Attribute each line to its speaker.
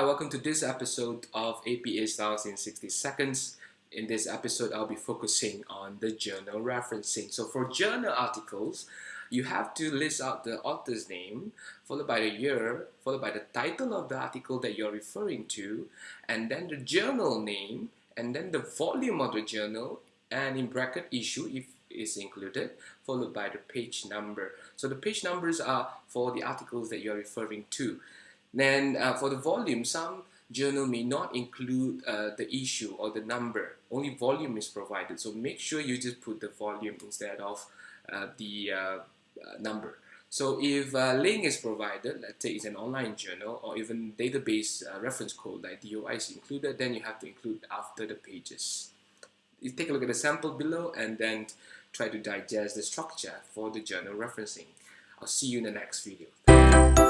Speaker 1: Hi, welcome to this episode of APA Styles in 60 Seconds. In this episode, I'll be focusing on the journal referencing. So for journal articles, you have to list out the author's name, followed by the year, followed by the title of the article that you're referring to, and then the journal name, and then the volume of the journal, and in bracket issue if is included, followed by the page number. So the page numbers are for the articles that you're referring to. Then uh, for the volume, some journal may not include uh, the issue or the number. Only volume is provided. So make sure you just put the volume instead of uh, the uh, uh, number. So if a link is provided, let's say it's an online journal or even database uh, reference code like DOI is included, then you have to include after the pages. You take a look at the sample below and then try to digest the structure for the journal referencing. I'll see you in the next video.